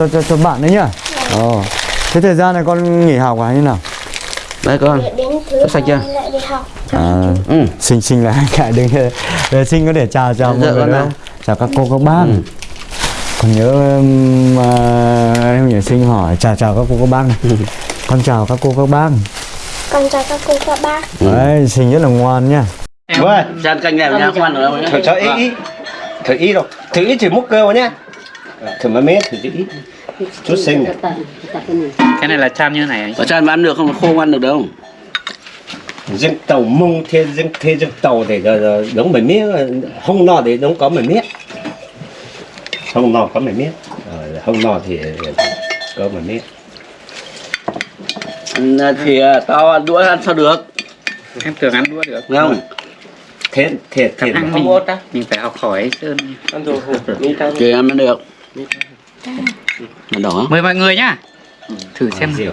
cho, cho, cho bạn đấy nhá. Ồ. thế thời gian này con nghỉ học à như nào? Đây con. Sắp sạch chưa? hai lại đi học. À, Ừ. Sinh sinh là cả đừng để sinh có để chào chào mọi Dạ, người con đâu nào. chào các cô các bác. Ừ. còn nhớ à, em nhớ sinh hỏi. Chào chào các cô các bác. Này Ừ. con chào các cô các bác. Con chào các cô các bác. Đấy sinh rất là ngoan nhá. Vâng, Chan canh này nha, đâu nhá thử cho ít ít Thử ít đâu Thử ít chỉ múc cơ vào nhá Thử mấy mét, thử cho ít. Chút xinh. Này cái này là chan như này. Anh Có chan mà ăn được không? Khô không ăn được đâu. Riêng tàu mông thiên riêng thiên riêng tàu để giờ- giờ đóng mấy miếng Không no thì đóng có mấy miếng Không no có mấy Ờ, Không no thì có mấy miếng Ừ, Thì à, tao ăn đũa ăn sao được? Em tưởng ăn đũa được. Không? Thiệt, thiệt, khả thiệt năng mình mình phải học hỏi sơn Thì ăn được Nó đỏ. Mời mọi người nhá. Thử xem Rượu.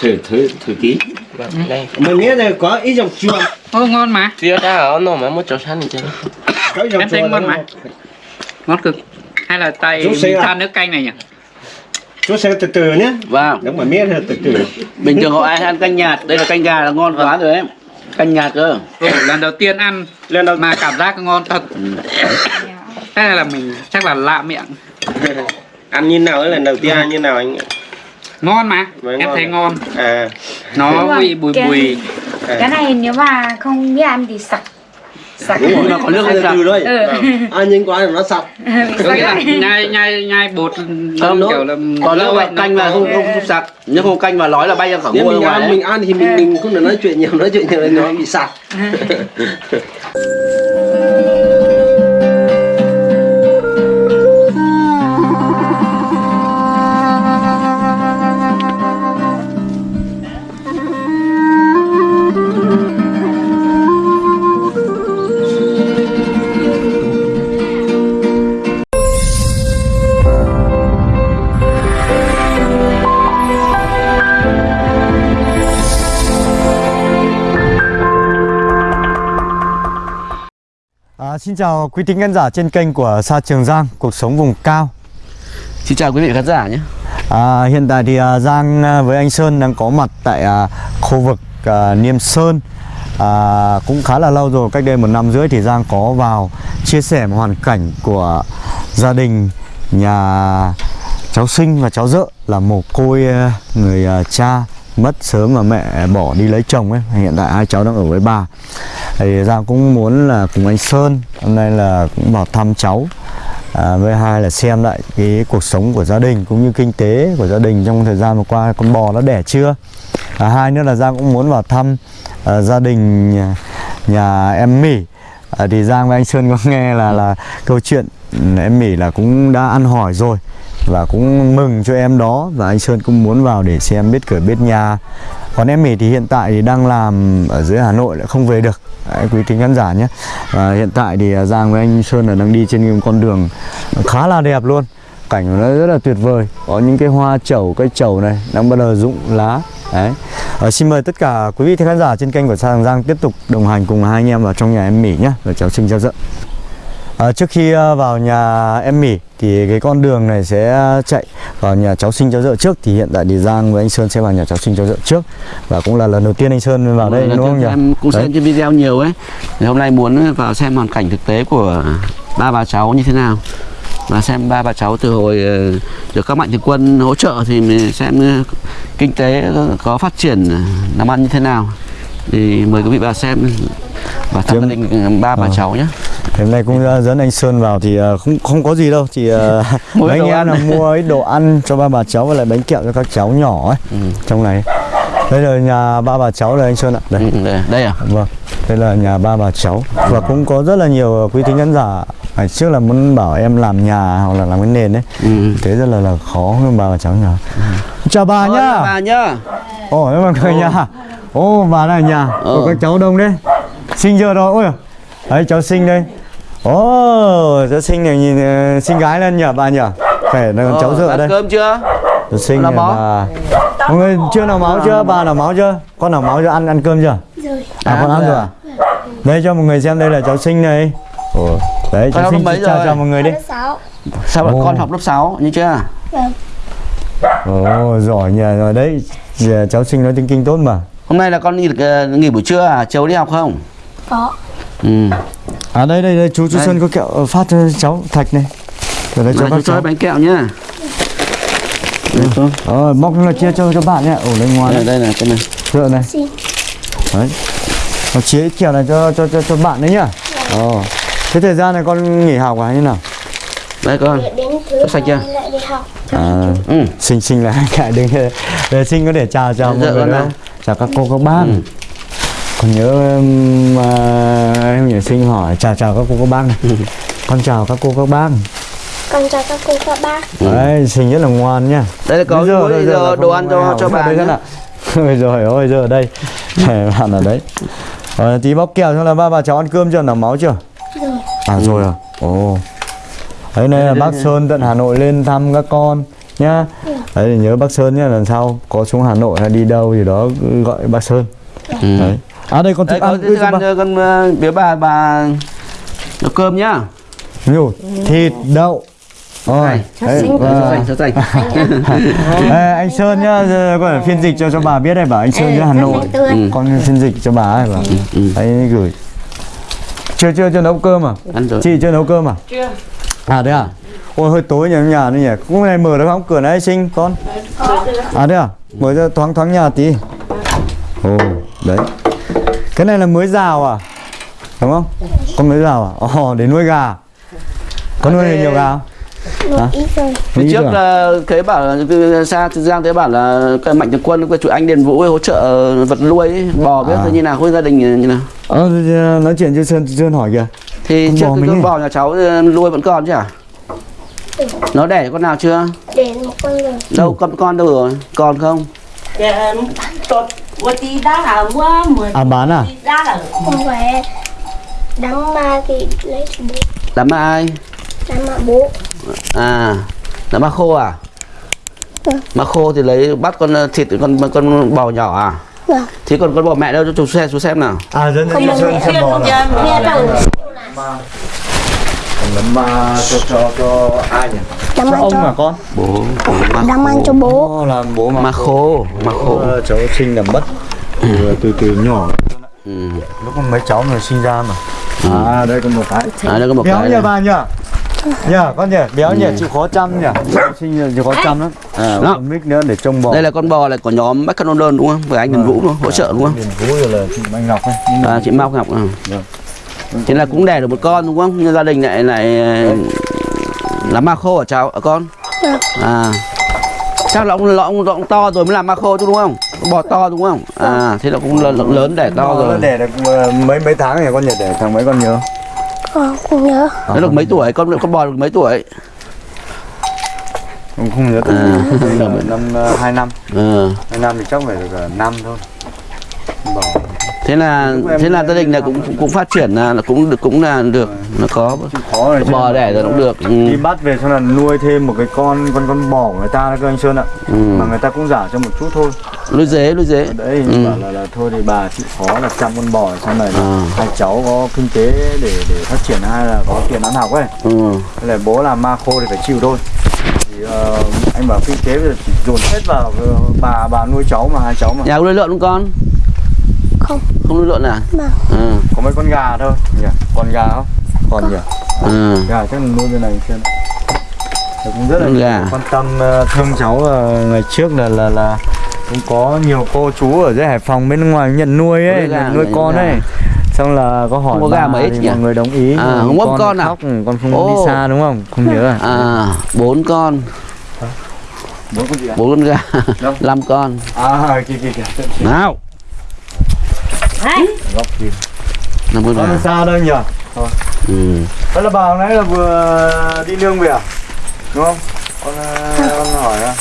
Thử, thử, thử tí Mấy miếng này có ít dòng chua. Ô ngon mà. Dia dah ono mà một chỗ sẵn chứ. Có ít dòng Em thấy chua ngon mà. ngon cực. Hay là tay xe à? chan nước canh này nhỉ? Chú sẽ từ từ nhé. Vâng. Đóng mấy miếng từ từ. Bình thường họ ai ăn canh nhạt. Đây là canh gà là ngon quá rồi ấy Canh nhạt cơ. Ừ, lần đầu tiên ăn Lên đâu mà cảm giác ngon thật. Thế này là mình chắc là lạ miệng Ăn như nào ấy lần đầu tiên ăn như nào anh? ngon mà Mới em ngon thấy à? ngon À, nó rồi, vị bùi cái- bùi cái này nếu mà không biết ăn thì sặc sặc Đúng rồi, nó có nước từ lên từ thôi. ừ. Ăn nhanh quá thì nó sặc. Bị có nghĩa là sặc. nhai nhai nhai bột Không, kiểu là Còn mà vậy canh là không không, sặc Nhưng không canh mà nói là bay ra khỏi ngôi ngoài mình ăn thì mình mình không được nói chuyện nhiều, nói chuyện nhiều thì nó bị sặc. À, xin chào quý thính khán giả trên kênh của Sa Trường Giang cuộc sống vùng cao. Xin chào quý vị khán giả nhé. À, hiện tại thì à, Giang à, với anh Sơn đang có mặt tại à, khu vực à, Niêm Sơn. À, cũng khá là lâu rồi cách đây một năm rưỡi thì Giang có vào chia sẻ một hoàn cảnh của gia đình nhà cháu sinh và cháu dợ là mồ côi à, người à, cha mất sớm và mẹ bỏ đi lấy chồng ấy. Hiện tại hai cháu đang ở với bà thì Giang cũng muốn là cùng anh Sơn hôm nay là cũng vào thăm cháu. À, với hai là xem lại cái cuộc sống của gia đình cũng như kinh tế của gia đình trong thời gian vừa qua con bò nó đẻ chưa? À, hai nữa là Giang cũng muốn vào thăm à, gia đình nhà, nhà em Mỹ à, thì Giang với anh Sơn có nghe là là câu chuyện em Mỹ là cũng đã ăn hỏi rồi và cũng mừng cho em đó và anh Sơn cũng muốn vào để xem biết cửa biết nhà. Còn em Mỹ thì hiện tại thì đang làm ở dưới Hà Nội lại không về được. Đấy, quý thính khán giả nhé. Và hiện tại thì à, Giang với anh Sơn là đang đi trên con đường khá là đẹp luôn. Cảnh của nó rất là tuyệt vời. Có những cái hoa chầu, cây chầu này đang bắt đầu rụng lá. Đấy. À, xin mời tất cả quý vị khán giả trên kênh của sang Giang Giang tiếp tục đồng hành cùng hai anh em vào trong nhà em Mỹ nhé. Và cháu Trinh cháu dợ À, trước khi à, vào nhà em Mỹ thì cái con đường này sẽ chạy vào nhà cháu sinh cháu dợ trước. Thì hiện tại thì Giang với anh Sơn sẽ vào nhà cháu sinh cháu dợ trước. Và cũng là lần đầu tiên anh Sơn vào đây Lần đúng không nhỉ? Em cũng xem trên video nhiều ấy. Thì Hôm nay muốn vào xem hoàn cảnh thực tế của ba bà cháu như thế nào. Và xem ba bà cháu từ hồi ờ, được các mạnh thường quân hỗ trợ thì mình xem ờ, kinh tế có phát triển làm ăn như thế nào. Thì mời quý vị vào xem và thăm gia đình ba bà Ờ. cháu nhé Thì hôm nay cũng dẫn anh Sơn vào thì uh, không không có gì đâu. Chỉ uh, Mua mấy anh em là mua ít đồ ăn cho ba bà cháu và lại bánh kẹo cho các cháu nhỏ ấy Ừ. trong này. Đây là nhà ba bà cháu đây anh Sơn ạ. Đây. Ừ, đây, đây à? Vâng. Đây là nhà ba bà cháu. Và cũng có rất là nhiều quý thính khán giả. Ngày trước là muốn bảo em làm nhà hoặc là làm cái nền đấy ừ. thế rất là là khó ba bà cháu nhỏ chào bà Ôi, nhá. bà nhá. Ồ em mọi người nhà. Ô bà là nhà Ờ. của các cháu đông đấy. Sinh chưa rồi? Ôi đấy cháu sinh đây ồ cháu sinh này nhìn ờ, xinh gái lên nhỉ bà nhỉ? Phải là cháu Ờ, dựa ăn đây. cơm chưa? Cháu sinh máu. bà mọi người chưa nào máu chưa? Bà nào máu chưa? Con nào máu chưa? Ăn ăn cơm chưa? Rồi. À con À, ăn rồi à? Đây cho mọi người xem đây là cháu sinh này. Ồ đấy cháu Con sinh lớp mấy chào rồi? chào mọi người đi. Lớp sáu. Sao Ồ. con học lớp 6 như chưa? Vâng. Ồ giỏi nhỉ. Rồi đấy Giờ cháu sinh nói tiếng kinh tốt mà. Hôm nay là con nghỉ ờ, nghỉ buổi trưa à? Cháu đi học không? Có ừ. À đây đây đây chú chú Đây. Xuân có kẹo ờ, phát cho cháu thạch này. Rồi đây cho Này, các cháu. bánh kẹo nhá. Con. Ờ móc nó chia cho cho bạn nhé Ồ đây ngoan đây, đấy đây này cái này. Dựa này. Đấy. Nó chia ít kẹo này cho cho cho cho bạn đấy nhá. Ồ Thế thời gian này con nghỉ học à hay như nào? đây con. Để Có sạch chưa? À. Ừ. Sinh sinh là cả đừng để sinh có để chào chào mọi Dạ, người đâu chào các cô các bác. Ừ. còn nhớ um, à, em nhớ sinh hỏi chào chào các cô các bác này. Con chào các cô các bác Con chào các cô các bác. Đấy sinh rất là ngoan nhá. Đây là có Bây giờ- bây giờ là đồ, ăn cho cho bà đây nhá. Ôi rồi ôi giờ ở đây bạn ở đấy. Rồi tí bóc kẹo xong là ba bà cháu ăn cơm chưa? Nằm máu chưa? Rồi. À rồi à? Ồ. Đấy này là bác Sơn tận Hà Nội lên thăm các con nhá. Đấy thì nhớ bác Sơn nhá lần sau có xuống Hà Nội hay đi đâu gì đó gọi bác Sơn. Ừ. đấy à đây đây thức có ăn thức ăn cho con ờ, biếu bà bà nấu cơm nhá. Nhiều thịt đậu. Rồi đấy, Cho và- Ê, anh Sơn nhá giờ có phiên dịch cho cho bà biết đây bảo anh Sơn Ừ, ra Hà Nội. Ừ. con phiên dịch cho bà ấy bảo ừ. đấy gửi. Chưa chưa chưa nấu cơm à? Ăn rồi. Chị chưa nấu cơm à? Chưa. À đấy à? Ôi hơi tối nhỉ nhà đấy nhỉ. Cũng này mở được không? Cửa này xinh con. À đấy à? Mở ra thoáng thoáng nhà tí. Ồ đấy cái này là mới rào à? Đúng không? Con mới rào à? Ồ để nuôi gà. Có nuôi nhiều gà không? Phía Nghĩ trước à? là thấy bảo là từ xa từ Giang thấy bảo là cái mạnh thường quân của chủ anh Điền Vũ ấy hỗ trợ vật nuôi ấy, bò biết À. thế như nào khối gia đình như nào? Ờ thì, ờ, nói chuyện cho sơn sơn hỏi kìa. Thì Con trước bò cái con bò nhà cháu ờ, nuôi vẫn còn chứ à nó đẻ con nào chưa? Để một con rồi. Đâu con con đâu rồi? Còn không? Tốt một tí đã là mua mười à bán à? tí đã là Không phải Đắng ma thì lấy cho bố. Đám ma ai? Đắng ma bố. À đám ma khô à? Vâng. ma khô thì lấy bắt con ờ, thịt con con bò nhỏ à? Vâng. Thì còn con bò mẹ đâu? Cho chú xem chú xem nào. À dân Không dân mẹ. sơn bò là Mà cho cho cho ai nhỉ? Đắng cho ông cho? mà con? Bố ma Đắng ma cho bố? Ồ, là bố mà khô ma khô. Ờ, cháu sinh là mất. Từ từ từ nhỏ. Ừ. lúc mà mấy cháu mà sinh ra mà. À đây có một cái. À đây có một béo cái nhỉ này. bà nhỉ? Nhỉ con nhỉ? Béo nhỉ chịu khó chăm nhỉ? Sinh là chịu khó chăm lắm. À, Đó. con mic nữa để trông bò. Đây là con bò là của nhóm McDonald đúng không? Với anh Điền Vũ đúng không? Hỗ trợ đúng không? Điền Vũ rồi là chị Anh Ngọc ấy. Mà à, chị Mao Ngọc à. Vâng. Thế là cũng đẻ được một con đúng không? Nhưng gia đình lại lại ờ, làm ma khô ở cháu ở con? Vâng. à. Chắc là ông là ông, ông to rồi mới làm ma khô chứ đúng không? Bò to đúng không? À thế là cũng lớn, lớn đẻ to rồi. đẻ được ờ, mấy mấy tháng rồi con nhỉ? Đẻ thằng mấy con nhớ? Con không nhớ. Nó được mấy tuổi? Con con bò được mấy tuổi? Không, không nhớ À. từ năm ờ, hai năm. Ừ. hai năm thì chắc phải được ờ, năm thôi. Bò thế là thế là gia đình là cũng cũng phát triển là cũng được cũng là được nó có khó bò đẻ rồi cũng được ừ. đi bắt về xong là nuôi thêm một cái con con con bò của người ta cơ anh Sơn ạ Ừ. mà người ta cũng giả cho một chút thôi nuôi dế nuôi dế đấy Ừ. bảo là, là thôi thì bà chịu khó là chăm con bò xong này À. hai cháu có kinh tế để để phát triển hai là có tiền ăn học ấy ừ. Thế là bố làm ma khô thì phải chịu thôi thì ờ, anh bảo kinh tế bây giờ chỉ dồn hết vào ờ, bà bà nuôi cháu mà hai cháu mà nhà nuôi lợn không con Không không nuôi lợn à Vâng ừ. có mấy con gà thôi nhỉ con gà không còn nhỉ ừ. gà chắc là nuôi bên này xem Thì cũng rất là Con gà. quan tâm ờ, thương cháu ờ, ngày trước là là là cũng có nhiều cô chú ở dưới Hải Phòng bên ngoài nhận nuôi ấy, nhận nuôi con gà. ấy. Xong là có hỏi Không có gà mấy thì nhỉ? mọi người đồng ý. À, không có con à? khóc, con không Ồ. đi xa đúng không? Không nhớ à? à bốn con Bốn con gì à? bốn con gà năm con À, kìa kìa kìa. nào Góc kia. năm Con gà xa đâu nhỉ? ừ. Đó là bà hồi nãy là vừa đi nương về à? Đúng không? Con, ờ, con hỏi à?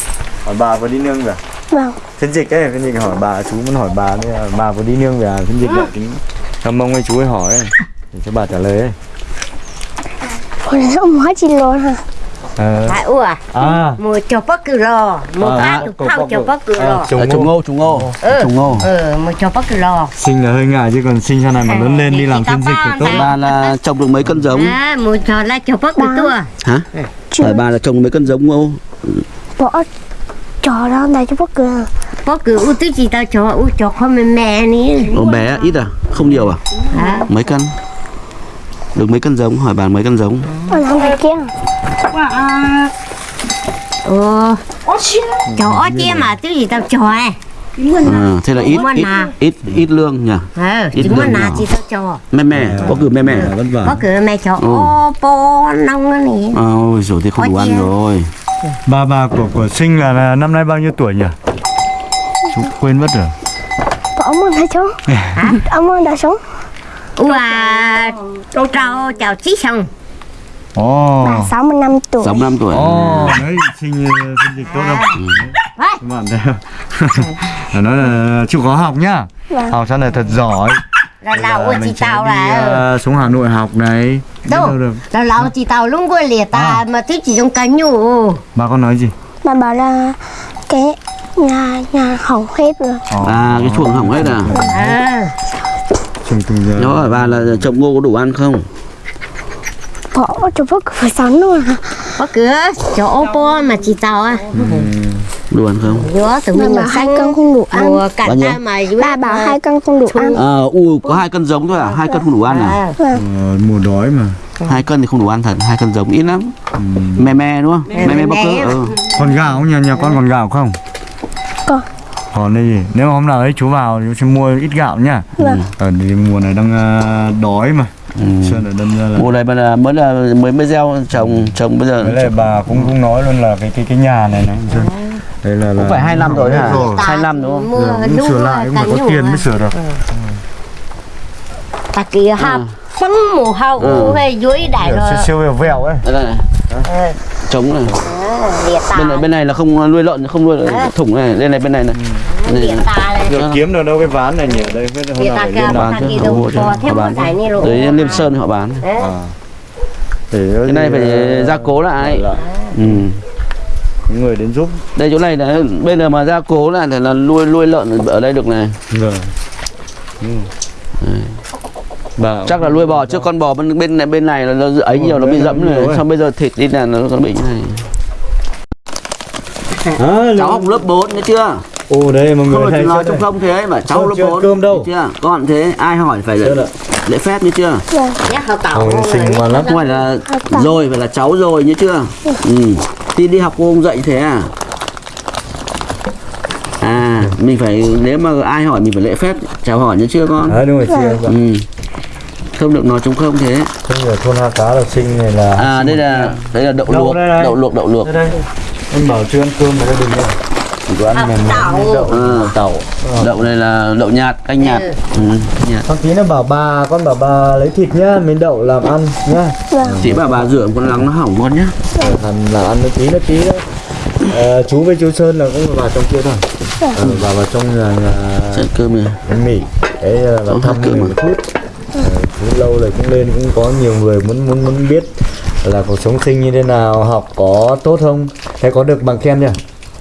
Hỏi bà vừa đi nương về à? Vâng Phiên dịch ấy, phiên dịch hỏi bà, chú muốn hỏi bà đây là bà vừa đi nương về à? Phiên dịch lại tính Thầm mông ấy chú ấy hỏi ấy. Để cho bà trả lời ấy. Sao ông nói chị luôn hả Ờ. phải ủa? À, một cho bác cử lò một À, bát có- được có- thao có- cho bác cử à, lò trùng Ờ, trùng ngô. trùng ngô. Ừ. trùng ngô. Ờ một cho bác cử lò Sinh là hơi ngại chứ còn sinh sau này mà lớn lên đi làm phiên dịch thì tốt. bà là trồng được mấy cân giống? À một cho là cho bác cử tua hả? Hỏi bà là trồng mấy cân giống ngô. Bỏ trò đó đây cho bác cười có cứ u tí chỉ tao cho? U cho không mẹ mẹ ní bé ít à? Không nhiều à? À mấy cân được mấy cân giống? Hỏi bạn mấy cân giống? Anh không phải kia ờ mà tí gì tao cho à thế là ít ít à? ít ít lương nhỉ? Ờ Ít lương là chỉ tao cho mẹ mẹ có cử mẹ mẹ vất vả. Có cứ mẹ cho Ừ. ô po nông á nè. Ôi rồi thì không đủ ăn rồi. Ba bà của của sinh là, năm nay bao nhiêu tuổi nhỉ? Chú quên mất rồi. Ông ơn hay chú Ông ơn đã sống u à trâu chào chí xong Ồ. Bà 65 tuổi sáu năm tuổi Ồ, đấy sinh sinh dịch tốt không? Các bạn thấy? Nó nói là chịu khó học nhá. Vâng. Học sau này thật giỏi. là lâu mình sẽ tao là ờ, xuống Hà Nội học này. Đâu đâu được. là lâu chỉ tao lúc qua liệt ta mà thứ chỉ trong cánh nhủ Bà con nói gì? Bà bảo là Cái nhà nhà hỏng hết rồi à cái chuồng hỏng hết à à Trùng trùng giờ. nó hỏi bà là trồng ngô có đủ ăn không Bỏ cho bác phải sắn luôn có cứ cho ô mà chỉ tao à đủ ăn không Giữa tụi mình bảo mà hai cân không đủ ăn mùa cả Bao nhiêu? ta mà Bà bảo hai cân không đủ ăn à ui có hai cân giống thôi à hai cân không đủ ăn à à, Ờ, mùa đói mà. hai cân thì không đủ ăn thật hai cân giống ít lắm mè mè đúng không mè mè bóc cỡ mè. ừ. Còn gạo không? nhà nhà con còn gạo không? Còn. Còn đây gì? Nếu mà hôm nào ấy chú vào chú sẽ mua ít gạo nhá. Vâng Ở thì mùa này đang ờ, đói mà. Ừ. Sơn ở đâm ra là mùa này mà là mới là mới mới gieo trồng trồng bây giờ Đấy là bà cũng cũng nói luôn là cái cái cái nhà này này Sơn. Đây là là cũng phải hai năm rồi hả Rồi. hai năm đúng không mua Giờ cũng sửa lại cũng phải có tiền mới sửa được. ta kia học phấn mùa hậu Ừ. dưới đại rồi siêu siêu vẹo vẹo ấy. đây này trống này bên này bên này là không nuôi lợn không nuôi thủng này đây này bên này này Được kiếm được đâu cái ván này nhỉ? Đây biết hôm nào liên ta chứ, đâu mua Họ một bán. đại này rồi tới liêm sơn họ bán À. Cái này phải gia cố lại lại. ừ. Người đến giúp. đây chỗ này là bây giờ mà gia cố lại thì là nuôi nuôi lợn ở đây được này Rồi. Ừ. Bà chắc là nuôi bò trước con bò bên bên này bên này là nó ấy nhiều nó bị dẫm ấy. xong bây giờ thịt đi là nó nó bị như này. À, cháu học lớp 4 nghe chưa? Ồ đây mọi không người hay nói chưa trong không thế mà cháu Chưa- lớp chưa 4 cơm đâu. chưa? Con thế ai hỏi phải Chưa lễ, phép như chưa? Nhắc họ tàu Ôi, xinh ngoan lắm. không phải là rồi phải là cháu rồi như chưa? Ừ. thì đi học cô không dạy thế à? À mình phải nếu mà ai hỏi mình phải lễ phép chào hỏi như chưa con? À đúng rồi chị ừ. Không được nói trong không thế. Không ở thôn Ha Cá là sinh này là à đây là đây là đậu Đậu luộc đây này. đậu luộc đậu luộc. Đây đây. Em bảo chưa ăn cơm mà gia đình đâu Chỉ có ăn mềm mềm đậu. À, tàu đậu này là đậu nhạt canh nhạt. Ừ. nhạt. Thằng tí nó bảo bà con bảo bà lấy thịt nhá Miếng đậu làm ăn nhá. Chị bà bà rửa con lắng nó hỏng con nhá. Thằng làm ăn nó tí nó tí đấy. Ờ, chú với chú Sơn là cũng vào trong kia thôi. Ờ, vào vào trong nhà, nhà cơm này. Mì. Đấy là thăm mình à? một chút Ờ, lâu rồi cũng lên cũng có nhiều người muốn muốn muốn biết là cuộc sống sinh như thế nào học có tốt không? Thế có được bằng khen chưa?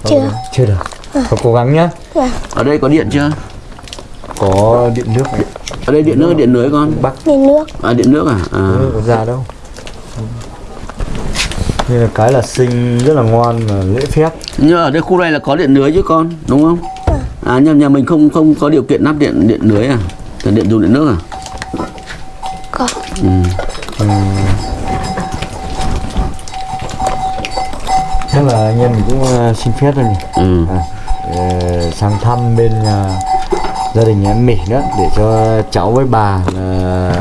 Chưa. chưa được. Có cố gắng nhá. Ở đây có điện chưa? Có điện nước. Này ở đây điện nước điện lưới con. Bắc. Đi nước. À điện nước à, à. nước có ra đâu? Nên là cái là sinh rất là ngoan và lễ phép. Nhưng ở đây khu này là có điện lưới chứ con đúng không? À nhà nhà mình không không có điều kiện lắp điện điện lưới à? Thì điện dùng điện nước à Ừ. chắc là anh em mình cũng ờ, xin phép rồi nhỉ Ừ. à, ờ, sang thăm bên nhà gia đình nhà em Mỹ nữa để cho cháu với bà là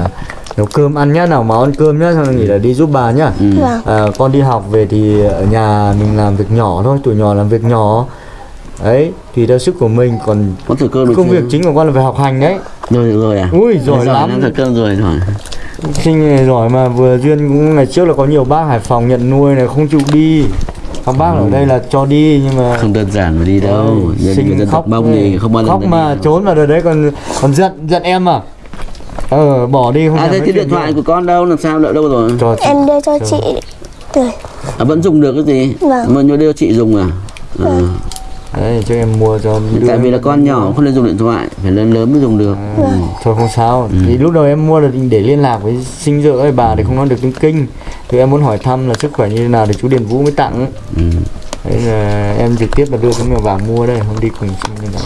nấu cơm ăn nhá nào mà ăn cơm nhá xong rồi nghỉ là đi giúp bà nhá Ừ. À, con đi học về thì ở nhà mình làm việc nhỏ thôi tuổi nhỏ làm việc nhỏ đấy tùy theo sức của mình còn công việc chính của con là phải học hành đấy rồi rồi à? Ui giỏi lắm. thử cơm rồi rồi sinh này giỏi mà vừa duyên cũng ngày trước là có nhiều bác Hải Phòng nhận nuôi này không chịu đi. Các bác ở đây là cho đi nhưng mà không đơn giản mà đi đâu. Sinh dân khóc mông thì không bao giờ khóc được mà đi. trốn vào rồi đấy còn còn giận giận em à? Ờ bỏ đi không à thế nói cái điện thoại của con đâu? Làm sao đợi đâu rồi? Cho chị. Em đưa cho chị. Rồi à, vẫn dùng được cái gì? Vâng. mà nhớ đưa chị dùng à? À. đấy cho em mua cho đưa tại vì là con nhỏ không nên dùng điện thoại phải lớn lớn mới dùng được. Ừ, thôi không sao. Ừ. thì lúc đầu em mua là để liên lạc với sinh dưỡng ấy bà thì không nói được tiếng kinh. Thì em muốn hỏi thăm là sức khỏe như thế nào thì chú Điền Vũ mới tặng. Ừ. Đấy là em trực tiếp là đưa cái mèo vàng mua đây không đi cùng sinh như nào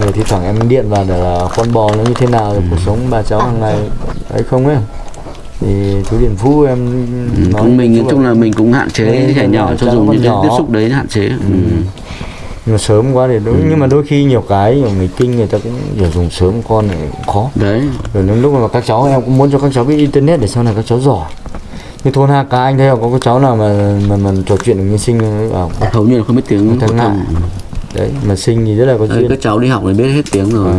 rồi thì thoảng em điện vào để là con bò nó như thế nào rồi cuộc sống bà cháu hàng ngày ấy không ấy. Thì chú Điền Phú em Ừ, nói cũng mình nói chung là mình cũng hạn chế trẻ nhỏ cho dùng những tiếp xúc đấy hạn chế. Ừ. nhưng mà sớm quá thì đúng. Nhưng mà đôi khi nhiều cái nhiều người kinh người ta cũng hiểu dùng sớm con này cũng khó. Đấy. Rồi đến lúc mà các cháu em cũng muốn cho các cháu biết internet để sau này các cháu giỏi. Như thôn Hà Ca anh thấy không? Có cháu nào mà mà, mà trò chuyện được như sinh bảo hầu như là không biết tiếng Thằng thông đấy mà sinh thì rất là có duyên. các cháu đi học thì biết hết tiếng rồi. Ừ.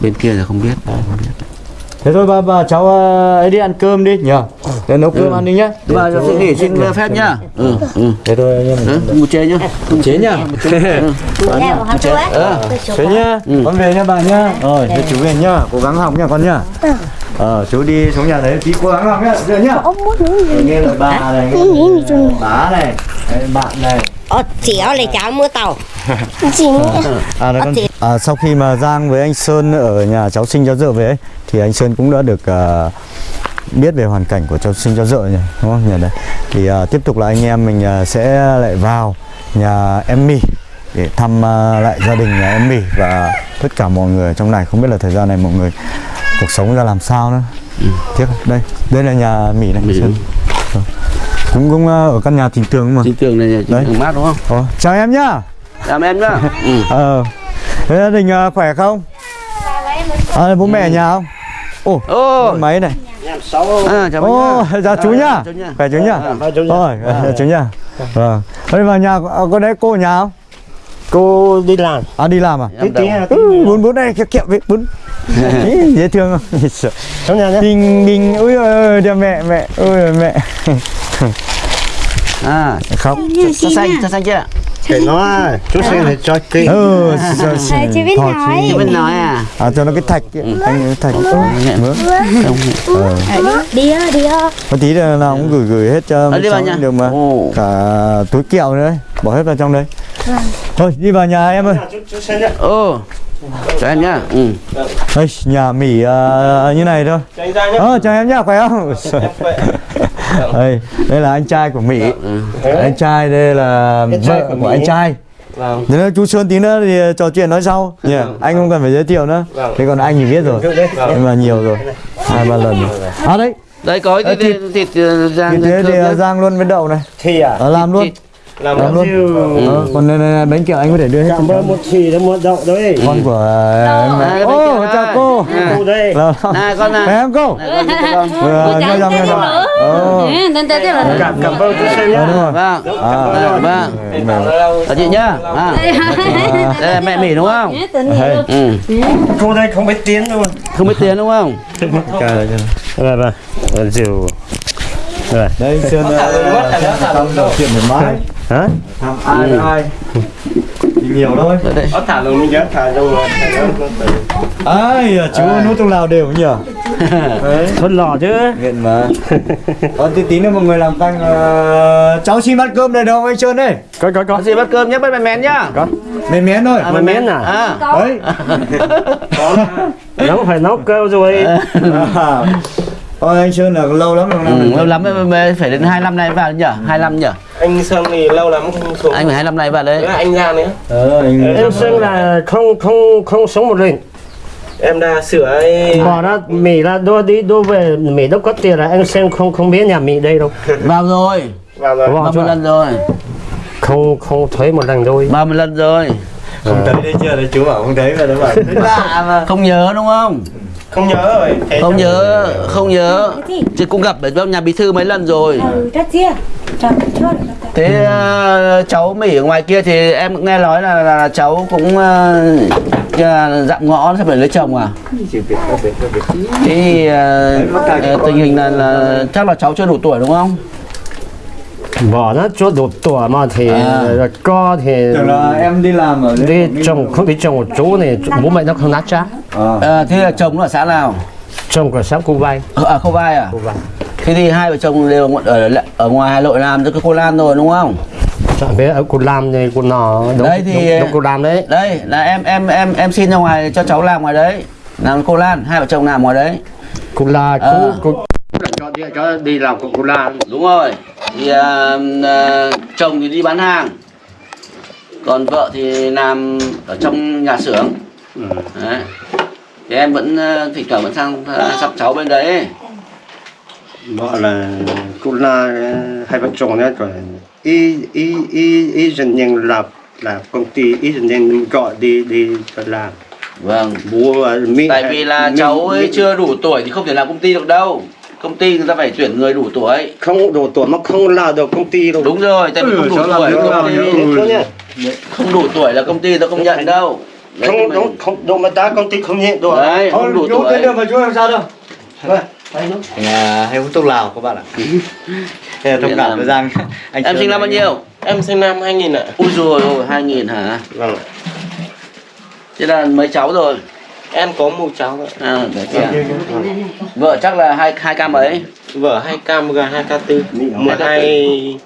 bên kia là không biết. Thế thôi bà, bà cháu ờ, ấy đi ăn cơm đi nhờ để nấu cơm ăn đi nhá. Mà cho xin nghỉ xin phép nhá. ừ ừ. Thế thôi anh em Đấy, một chế nhá. Chế nhá. Ấy? ờ thế nhá. con về nha bà nhá. Rồi thế chú về nhá. Cố gắng học nha con nhá. Ờ chú đi xuống nhà đấy tí cố gắng học nhá được nhá. Ông muốn? Rồi nghe lời bà này bá này bạn này. Ờ, chéo lại cháu mua tàu? À, con. à, sau khi mà Giang với anh Sơn ở nhà cháu sinh cháu dợ về ấy, thì anh Sơn cũng đã được à, biết về hoàn cảnh của cháu sinh cháu dợ nhỉ đúng không nhỉ đấy thì à, tiếp tục là anh em mình à, sẽ lại vào nhà em mì để thăm à, lại gia đình nhà em mì và tất cả mọi người ở trong này không biết là thời gian này mọi người cuộc sống ra làm sao nữa tiếc đây đây là nhà mì này Mì. Cũng cũng ở căn nhà tình tường mà chính tường này Đấy. chính mát đúng không Ồ, chào em nhá làm em nhá ừ. Ờ. Thế gia đình khỏe không? À, bố mẹ ở nhà không? Ồ, ô máy này. À, chào bác Ồ, nhá chào chú nhá. nhá. Khỏe chú nhá. À, Rồi, chào chú nhá. Vâng. Đây vào nhà có đấy cô nhà không? cô đi làm À đi làm à? bún bún đây kẹo kẹo với bún. Ý, dễ thương không? trong nhà nhé Bình bình ui ơi ơi đeo mẹ mẹ ôi mẹ à khóc cho xanh cho xanh chưa để nó chú sinh này cho kỹ ừ sao chị biết nói. chị bên nói à? À cho nó cái thạch ấy. anh cái thạch. Nghe. mướn Không. Đi đi ơi. có tí là nào cũng gửi gửi hết cho Ờ, đi vào nhà. được mà. Cả túi kẹo nữa đấy. Bỏ hết vào trong đấy thôi đi vào nhà em ơi. Ô cho em nhá. Ừ. Ây, nhà mỉ à, như này thôi. Ờ chào em nhá khỏe không đây đây là anh trai của mỹ. Anh trai đây là Anh trai vợ của của anh trai. Vâng. Thế nên chú Sơn tí nữa thì trò chuyện nói sau. Nhỉ anh không cần phải giới thiệu nữa. Vâng. thế còn anh thì biết rồi. Nhưng mà nhiều rồi. Hai ba lần rồi. À đấy. Đây có Ờ, cái thịt. thịt ờ, như rang thế thì thơm à, nhá. Giang luôn với đậu này. Thì à. Ờ, làm luôn. thịt. Làm làm luôn. siêu. Ờ, còn này, này, bánh kẹo anh có thể đưa hết cảm ơn một thì đó một đậu đấy con của em ô kẹo chào cô. Cô đây. Là- con này. Không cô. Vừa nghe dòng nghe dòng Tên tên là cảm cảm ơn chú sinh rồi. Vâng. À, vâng. Mẹ- Ở chị nhá. À. đây là mẹ mỉ đúng không? Ừ. cô đây không biết tiếng luôn không biết tiếng đúng không? Rồi vâng rượu rồi đây Sơn trò chuyện thoải mái hả? Thăm ai với ai hiểu thôi. Có thả luôn nhớ thả luôn rồi. Ai à, chú nút trong lào đều nhỉ? Đấy. Thôn lò chứ. Nghiện mà. Còn tí tí nữa mọi người làm canh ờ, cháu xin bát cơm đây đâu anh Sơn đây? Có có có. Có gì bắt cơm nhé bắt mèn mén nhá. Mến mén thôi. À, mèn mén à? à. đấy. Nấu phải nấu cơm rồi. À. Ôi anh Sơn là lâu lắm rồi Ừ, lâu lắm phải đến 25 này vào nhở? 25 nhở? Anh Sơn thì lâu lắm không xuống. Anh phải 25 này vào đấy. Nữa anh ra nữa. Ờ anh em Sơn là không không không sống một mình. Em đã sửa ấy. Bỏ ra Mỹ là đua đi đua về Mỹ đâu có tiền là anh Sơn không không biết nhà Mỹ đây đâu. Vào rồi. Vào rồi. 30 lần rồi? Không không thấy một lần đôi 30 lần rồi? Không thấy đây chưa? Đấy chú bảo không thấy mà nó bảo lạ mà. Không nhớ đúng không không nhớ rồi Thế không nhớ. không nhớ. Chứ cũng gặp ở trong nhà bí thư mấy lần rồi. Ừ, rất chia. Thế ờ, cháu mỹ ở ngoài kia thì em nghe nói là, là, là cháu cũng uh, dặm ngõ sắp phải lấy chồng à? Thế thì ờ, ờ, tình hình là, là chắc là cháu chưa đủ tuổi đúng không bỏ nó chỗ đủ tuổi mà thì À. co thì tưởng là em đi làm ở đi trồng không đi trồng ở chỗ này bố mẹ nó không nát cha à. Ờ, thế là chồng nó ở xã nào? Trồng của sáng cô vay Ờ, à không vai à? Cô vay thế thì hai vợ chồng đều ở ở ngoài Hà Nội làm cho cái cô Lan rồi đúng không? Chẳng biết ở cô làm này cô nọ đúng, Đấy thì- đúng, đúng cô làm đấy. đây là em em em em xin ra ngoài cho cháu làm ngoài đấy. Làm cô Lan hai vợ chồng làm ngoài đấy. Cô là Ờ. cô cô Gọi điện cho đi làm Coca Cola. đúng rồi. Thì à, à, chồng thì đi bán hàng. Còn vợ thì làm ở trong nhà xưởng. Ừ. đấy. Thì em vẫn à, thỉnh thoảng vẫn sang sắp cháu bên đấy. Vợ là Cola hai vợ chồng đấy còn y y y y dần nhân là là công ty y dần nhân gọi đi đi cho làm. Vâng. Bố Mỹ tại vì là Mỹ- cháu ấy Mỹ- chưa đủ tuổi thì không thể làm công ty được đâu công ty người ta phải tuyển người đủ tuổi. Không đủ tuổi mà không làm được công ty đâu. Đúng rồi tại vì không đủ tuổi công ty không đủ tuổi là công ty người ta không nhận đâu. Đấy, không đúng không đúng mà ta công ty không nhận được. Đấy không đủ tuổi. mà chú làm sao đâu. Nó. à, hay hút thuốc lào các bạn ạ? Thế là thông cảm với Giang anh em sinh năm bao nhiêu? Em sinh năm 2000 ạ. Ui rồi ôi hai nghìn hả? Vâng thế là mấy cháu rồi em có một cháu ạ. À, kìa. vợ chắc là hai hai ca mấy? Vợ 2 k gần 2 k 4 12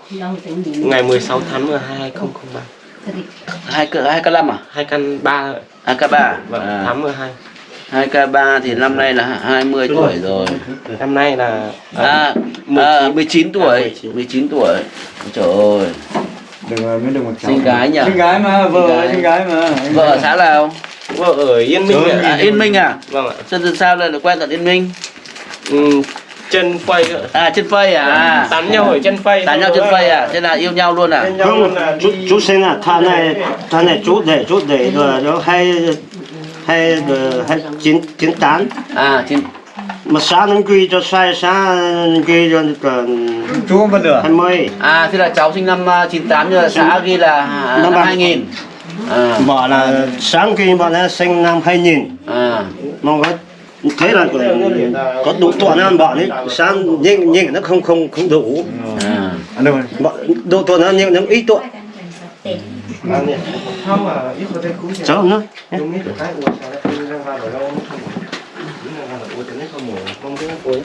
ngày 16 tháng 12 2003 hai ca hai ca năm à? 2 căn 3 hai ca ba vâng à, tháng 12 hai. Ca ba thì năm nay là 20 tuổi rồi. năm nay là à, à 19 tuổi. 19 tuổi. Trời ơi. Đừng mới đừng một cháu. Sinh gái nhỉ? sinh gái mà vợ Sinh gái. gái mà. Vợ ở xã nào vợ ở Yên Minh ạ. à, Yên Minh à vâng ạ. Sơn từ sao là quen tận Yên Minh? Ừ, chân phây ạ. À trên phây à? Tán nhau ở chân phây. Tán nhau trên phây à? Thế là yêu nhau luôn à? Không chú chú sinh à thà này thà này chú để chú để rồi nó hay hay hay chín chín tán. À trên mà sáng nó ghi cho sai sáng ghi cho còn chú không phân được hai mươi. À thế là cháu sinh năm à, 98 nhưng mà xã ghi là à, Năm năm ba. 2000 à. Bảo là sáng ghi bọn nó sinh năm 2000 à. mà có thế là có, đủ tuổi ăn bọn ấy sáng nhưng nhưng nó không không không đủ. À. Bọn đủ tuổi nó nhưng nó ít tuổi cháu nữa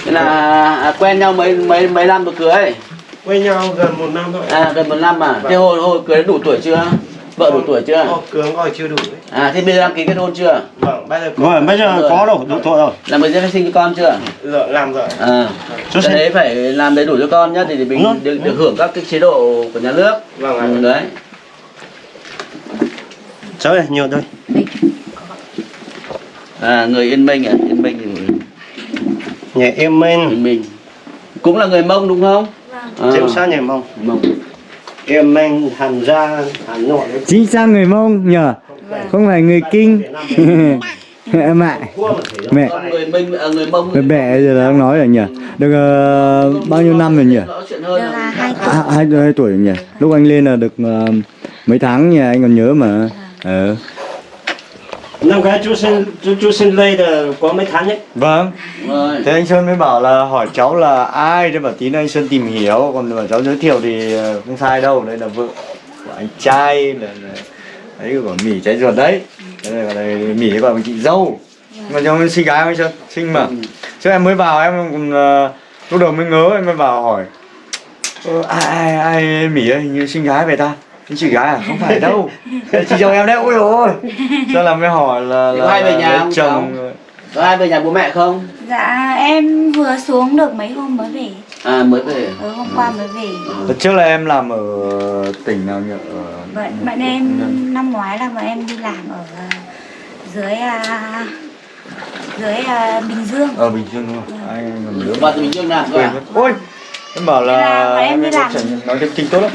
thế là à, quen nhau mấy mấy mấy năm rồi cưới? Quen nhau gần một năm thôi. À gần một năm à. Thế hồi hồi cưới đủ tuổi chưa vợ đủ tuổi chưa? Cường gọi chưa đủ ấy. à thế bây giờ đăng ký kết hôn chưa? Vâng bây giờ vâng bây giờ có rồi đủ tuổi rồi. Là bây giờ phải sinh cho con chưa? Rồi làm rồi. À cái đấy phải làm đầy đủ cho con nhá thì để mình được, được hưởng các cái chế độ của nhà nước. Vâng ạ. Ừ, đấy. Cháu ơi nhiều thôi. À người yên minh à yên minh thì nhà em minh yên minh cũng là người mông đúng không? À, chính xác nhà mông. Mông em minh hàn gia hà nội chính xác người mông nhờ. Không phải người kinh. Em mẹ mẹ. Con người minh à, người mông mẹ giờ đang nói rồi nhỉ được ờ, bao nhiêu năm rồi nhỉ à. hai tuổi. hai, hai tuổi rồi nhỉ lúc anh lên là được ờ, mấy tháng nhỉ anh còn nhớ mà. Ờ năm cái chú sinh chú chú sinh lây là có mấy tháng nhé. Vâng. Rồi. Thế anh sơn mới bảo là hỏi cháu là ai thế bảo tí nữa anh sơn tìm hiểu. Còn bảo cháu giới thiệu thì ờ, không sai đâu đây là vợ của anh trai là, là đấy của mỉ trái ruột đấy. Đây là đây, mỉ bằng chị dâu. Mà cháu sinh gái không anh sơn sinh mà. Chứ em mới vào em cũng ờ, lúc đầu mới ngớ em mới vào hỏi. Ờ, ai ai ai mỉ ơi hình như sinh gái vậy ta Chị gái à không phải đâu. Chị chồng em đấy ôi ôi. Sao là mới hỏi là, là có hai về nhà không chồng có ai về nhà bố mẹ không? Dạ em vừa xuống được mấy hôm mới về. À mới về Ở hôm qua mới về. Đợt trước là em làm ở tỉnh nào nhỉ? Ở... Vậy bạn em năm ngoái là bọn em đi làm ở à, dưới à, dưới à, Bình Dương. Ở Bình Dương đúng không? Anh còn nhớ vào từ bình dương làm cơ quên à. Ôi! Em bảo là là em đi làm. nói tiếng tốt lắm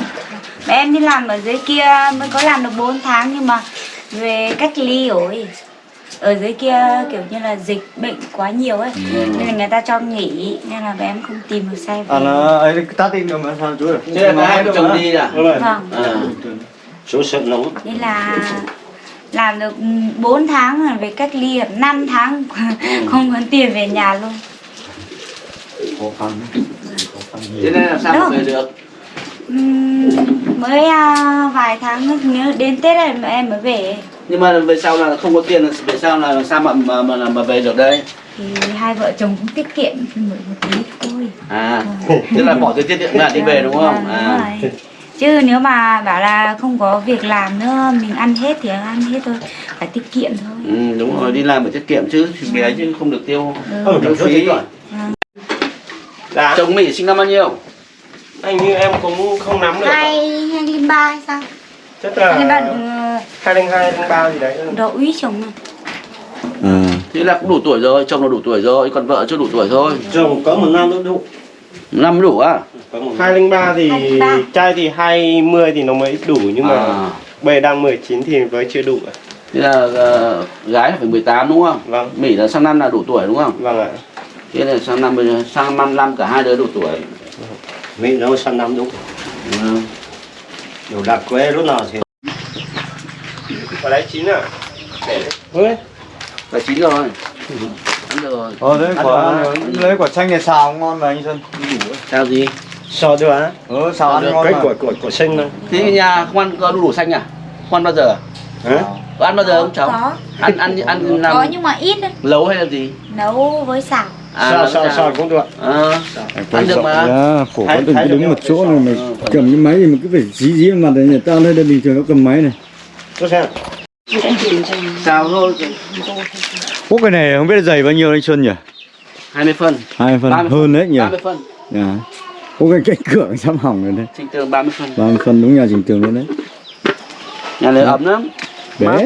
em đi làm ở dưới kia mới có làm được 4 tháng nhưng mà về cách ly rồi. Ở dưới kia kiểu như là dịch bệnh quá nhiều ấy nên là người ta cho nghỉ nên là bọn em không tìm được xe về. À nó ấy tắt đi nữa mà sao chú được? Thế là hai vợ chồng đi à? Vâng. À chú sợ nóng nên là làm được 4 tháng rồi về cách ly được 5 tháng không có tiền về nhà luôn. Khó khăn. Khó khăn thế nhiều nên làm sao mà về được mới à, vài tháng nữa nhớ đến Tết này mà em mới về nhưng mà về sau là không có tiền về sau là làm sao mà mà mà, mà về được đây thì hai vợ chồng cũng tiết kiệm một, một tí thôi à tức là bỏ tiền tiết kiệm ra đi về đúng không Vâng, à đúng rồi. chứ nếu mà bảo là không có việc làm nữa mình ăn hết thì ăn hết thôi phải tiết kiệm thôi ừ, đúng rồi đi làm phải tiết kiệm chứ thì bé chứ không được tiêu Ừ. tiêu phí Dạ. Chồng Mỹ sinh năm bao nhiêu? Anh như em cũng không nắm được. hai hai linh ba sao Chắc hai linh ba là được hai linh hai linh ba gì đấy. độ úy chồng mà à Thế là cũng đủ tuổi rồi, chồng là đủ tuổi rồi, còn vợ chưa đủ tuổi thôi. chồng có một năm nữa đủ Năm đủ năm. Hai linh ba thì 23. trai thì hai mươi thì nó mới đủ nhưng mà À. bây đang 19 thì mới chưa đủ. ạ. Thế là ờ, gái là phải 18 đúng không? Vâng. Mỹ là sang năm là đủ tuổi đúng không? Vâng ạ. Thế là sang năm sang năm năm cả hai đứa đủ tuổi. Mỹ nấu sang năm đúng Ừ. đủ đặc quê lúc nào thì Và đấy chín à? Ôi, Là chín rồi. Ăn được rồi. ờ đấy Ăn quả lấy quả chanh này xào ngon mà anh Sơn Sao gì? so được á. ừ xào ăn ngon Cái mà của của của sinh mà. Thế nhà không ăn có đu đủ xanh à? Không ăn bao giờ à? Hả? Có ăn bao giờ không cháu? có Ăn ăn ăn làm có nhưng mà ít đấy nấu hay là gì? nấu với xào À, sao sao sao? sao cũng được. Ờ, ăn được mà. Dạ, khổ quá Hai- đừng đứng một chỗ này mà Ờ, cầm cái máy thì mà cứ phải dí dí vào mặt này tao đây bình thường nó cầm máy này Tôi xem. Xào thôi. Ủa cái này không biết dày bao nhiêu anh Xuân nhỉ 20 phân. hai phần 30 hơn đấy nhỉ 30 phân. dạ có cái cánh cửa sắp hỏng rồi đấy Trình tường 30 phân. ba mươi phần đúng nhà trình tường luôn đấy Nhà này ấm lắm. bé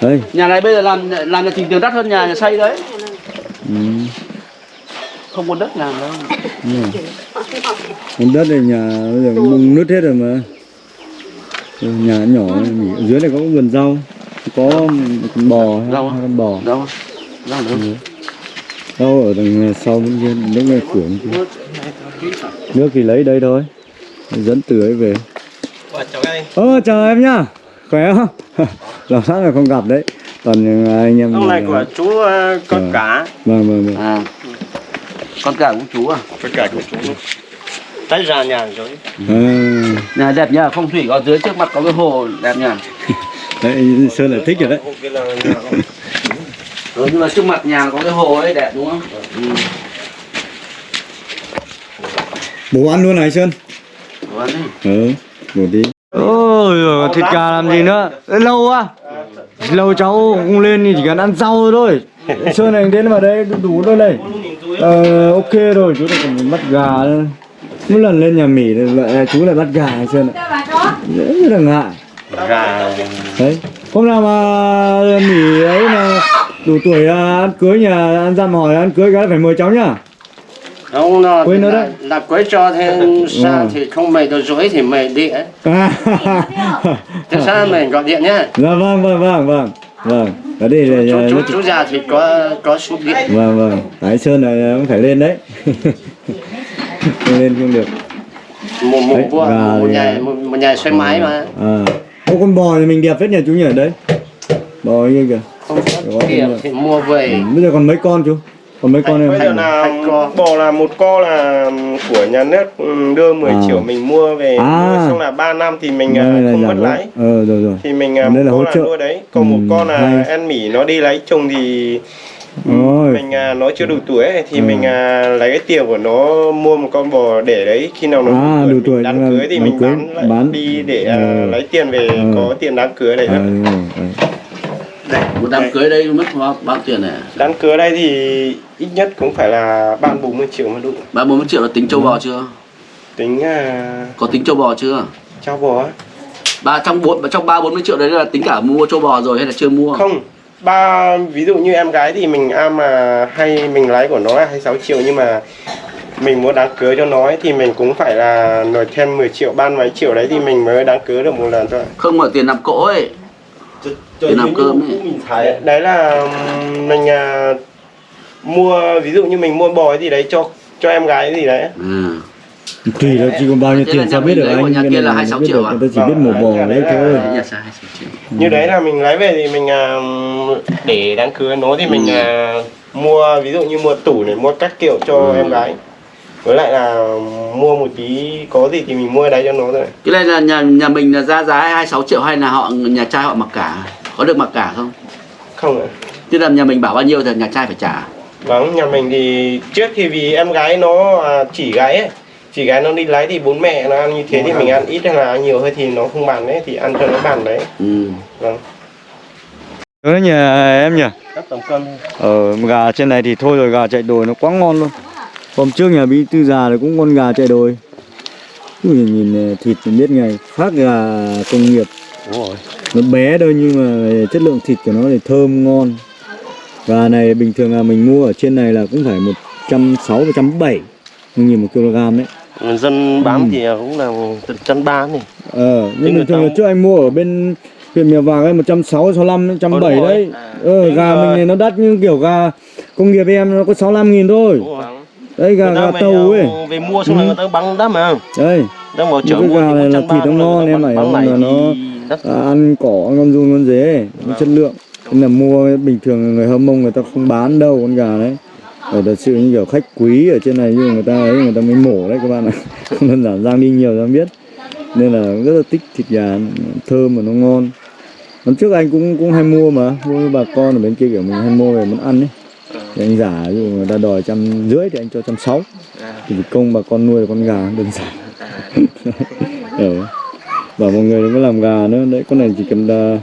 đây Nhà này bây giờ làm làm nhà trình tường đắt hơn nhà nhà xây đấy. ừ. Không có đất làm đâu. Con đất này nhà bây giờ mùng nứt hết rồi mà Ừ, nhà nhỏ này, ở dưới này có vườn rau có bò Rau con bò Đâu? Đâu đâu? rau ở đằng sau bên kia nước bên kia. nước thì lấy đây thôi dẫn từ ấy về. Ơ chào em nhá Khỏe không? Làm sao mà không gặp đấy Toàn anh em Hôm nay của chú ờ, con Ờ. cá. Vâng vâng vâng À. Con cả cũng chú à? Con cá của chú. Tách ra nhà rồi. à, Nhà đẹp nhá, phong thủy có dưới trước mặt có cái hồ đẹp nhá. Đấy Sơn là thích rồi đấy là Ừ, nhưng mà trước mặt nhà có cái hồ ấy đẹp đúng không? Ừ. Bố ăn luôn này Sơn Đúng đấy. Ừ Bố đi ôi giời, thịt gà làm gì nữa? Lâu quá. Lâu cháu không lên thì chỉ cần ăn rau thôi. Sơn này đến vào đây đủ, thôi này. Ờ, ok rồi chú này còn bắt gà nữa. Mỗi lần lên nhà Mỹ lại chú lại bắt gà này Sơn ạ rất là ngại. Gà. Đấy. Hôm nào mà Mỹ ấy mà đủ tuổi à, ăn cưới nhà ăn dặm hỏi ăn cưới cái phải mời cháu nhá ông nó Quên nữa đấy. là quấy cho thêm Ừ. thì không mày được rối thì mày đi ấy. À, thế sao mình gọi điện nhá. Dạ vâng vâng vâng vâng. Vâng. Ở đây là chú, chú, là- chú già thì có có số điện. Vâng vâng. Thái Sơn này cũng phải lên đấy. Không lên không được. Một một Đấy, vua một thì- nhà một, một nhà xe máy mà. À. Ô con bò thì mình đẹp phết nhỉ chú nhỉ? Đấy. Bò như kìa. Không Có tiền. thì mua về. Ừ, bây giờ còn mấy con chú còn mấy con bây em giờ là bò là một co là của nhà nước ừ, đưa 10 À. triệu mình mua về À. nuôi xong là 3 năm thì mình à, Đây không mất lãi ờ rồi rồi thì mình à, Đây là một hỗ trợ. là nuôi đấy còn một Ừ, con là hay. ăn mỉ nó đi lấy chồng thì Ôi. mình à, nó chưa đủ tuổi ấy, thì Ừ. mình à, lấy cái tiền của nó mua một con bò để đấy khi nào nó À, đủ tuổi, đám cưới thì mình cưới, bán, lại bán. đi để à, Ừ. lấy tiền về Ừ. có tiền đám cưới đấy à, đó. đúng rồi, đấy. Đây, Một đám cưới đây mất bao, bao tiền này? đám cưới đây thì ít nhất cũng phải là ba bốn mươi triệu mới đủ Ba bốn mươi triệu là tính châu bò chưa? tính à, Có tính châu bò chưa? cho bò. Ba trong bốn trong ba bốn mươi triệu đấy là tính cả mua châu bò rồi hay là chưa mua? không ba ví dụ như em gái thì mình am mà hay mình lấy của nó là 26 triệu nhưng mà mình muốn đám cưới cho nó ấy, thì mình cũng phải là nộp thêm 10 triệu ban mấy triệu đấy thì mình mới đám cưới được một lần thôi Không mà tiền nạp cỗ ấy. Tiền làm cơm ấy. mình thấy đấy là mình à, mua ví dụ như mình mua bò gì đấy cho cho em gái gì đấy Ừ. tùy là chỉ còn bao nhiêu Thế tiền sao biết mình được anh nhà cái kia là này 26 biết triệu à? ta chỉ biết Vâng, mổ bò nhà đấy thôi là- Đấy nhà sai 26 triệu. như đấy là mình lấy về thì mình à, để đám cưới nó thì mình Ừ. à, mua ví dụ như mua tủ này mua các kiểu cho Ừ. em gái với lại là mua một tí có gì thì mình mua đấy cho nó thôi. Cái này là nhà nhà mình là ra giá 26 triệu hay là họ nhà trai họ mặc cả? Có được mặc cả không? không ạ. Tức là nhà mình bảo bao nhiêu thì nhà trai phải trả. vâng nhà mình thì trước thì vì em gái nó à, chỉ gái ấy. Chỉ gái nó đi lấy thì bố mẹ nó ăn như thế thì mình ăn ít hay là ăn nhiều hơi thì nó không bàn đấy thì ăn cho nó bàn đấy. Ừ. vâng. Đó nhỉ em nhỉ? Các tầm cân. Ờ, gà trên này thì thôi rồi gà chạy đồi nó quá ngon luôn Hôm trước nhà bí tư già thì cũng con gà chạy đồi. Ui, nhìn thịt thì biết ngay khác gà công nghiệp. Đúng rồi. Nó bé thôi nhưng mà chất lượng thịt của nó thì thơm ngon. Gà này bình thường là mình mua ở trên này là cũng phải 160 170 nghìn một kg đấy. Dân bán thì cũng là từ chân ba này ờ nhưng bình thường là trước anh mua ở bên huyện mèo vàng ấy 160 65 170 Ờ, đúng rồi. đấy. À, ờ nhưng gà mà- mình này nó đắt như kiểu gà công nghiệp em nó có 65 nghìn thôi đấy gà gà tàu ấy. ờ, về mua xong rồi người ta bắn đắt mà. Đây đang vào chợ mua gà này là 130, thịt nó ngon, em phải bắn này nó- à, ăn cỏ ăn con run con dế nó chất lượng. Nên là mua bình thường người hâm mông người ta không bán đâu con gà đấy. Ở thật sự như kiểu khách quý ở trên này mà người ta ấy người ta mới mổ đấy các bạn ạ. Không đơn giản giang đi nhiều ra biết. Nên là rất là thích thịt gà thơm mà nó ngon. Lần trước anh cũng cũng hay mua mà mua với bà con ở bên kia kiểu mình hay mua về muốn ăn ấy thì anh giả ví dụ người ta đòi trăm rưỡi thì anh cho trăm sáu. Thì công bà con nuôi được con gà đơn giản. Ừ. bảo mọi người đừng có làm gà nữa đấy con này chỉ cần là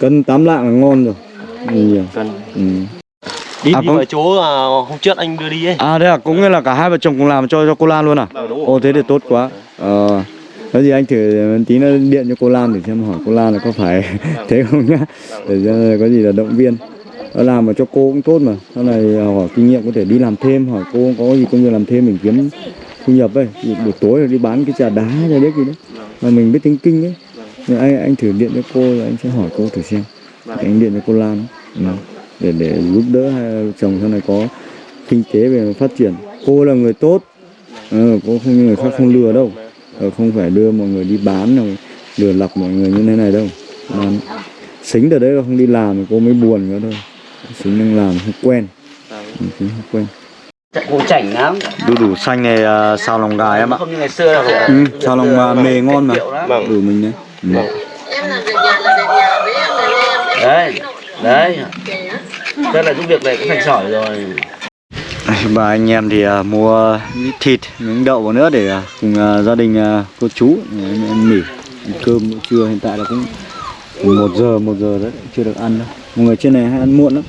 cân tám lạng là ngon rồi. Nhiều Cần. ừ. đi À, đi vào chỗ à, hôm trước anh đưa đi ấy. À thế à cũng nghĩa là cả hai vợ chồng cùng làm cho cho cô Lan luôn à? Vâng, ồ thế thì tốt quá. Ờ. Có gì anh thử tí nữa điện cho cô Lan để xem hỏi cô Lan là có phải thế không nhá. Để cho có gì là động viên. nó Ờ, làm mà cho cô cũng tốt mà. Sau này à, hỏi kinh nghiệm có thể đi làm thêm hỏi cô có gì công việc làm thêm mình kiếm thu nhập ấy. Buổi tối là đi bán cái trà đá cho biết gì đấy. Mà mình biết tiếng kinh ấy. Nhưng anh anh thử điện cho cô rồi anh sẽ hỏi cô thử xem. Anh điện cho cô Lan. Để để giúp đỡ hai chồng sau này có kinh tế về phát triển. Cô là người tốt. Ừ, cô không như người khác không lừa đâu. Ờ, không phải đưa mọi người đi bán rồi lừa lọc mọi người như thế này đâu. Xính từ đấy là không đi làm thì cô mới buồn nữa thôi xính đang làm không quen. Ừ, không quen. Cũng chảnh lắm. Đu đủ xanh này à, xào lòng gà em ạ. Không như ngày xưa đâu. Ừ, sao lòng mà mề ngon mà. đủ mình đấy. Ừ. đấy. Đấy. đây là giúp việc này cũng thành sỏi rồi. Bà anh em thì à, mua ít thịt, miếng đậu vào nữa để à, cùng à, gia đình à, cô chú. Ăn mì, ăn cơm bữa trưa hiện tại là cũng một giờ một giờ đấy chưa được ăn đâu. Mọi người trên này hay ăn muộn lắm.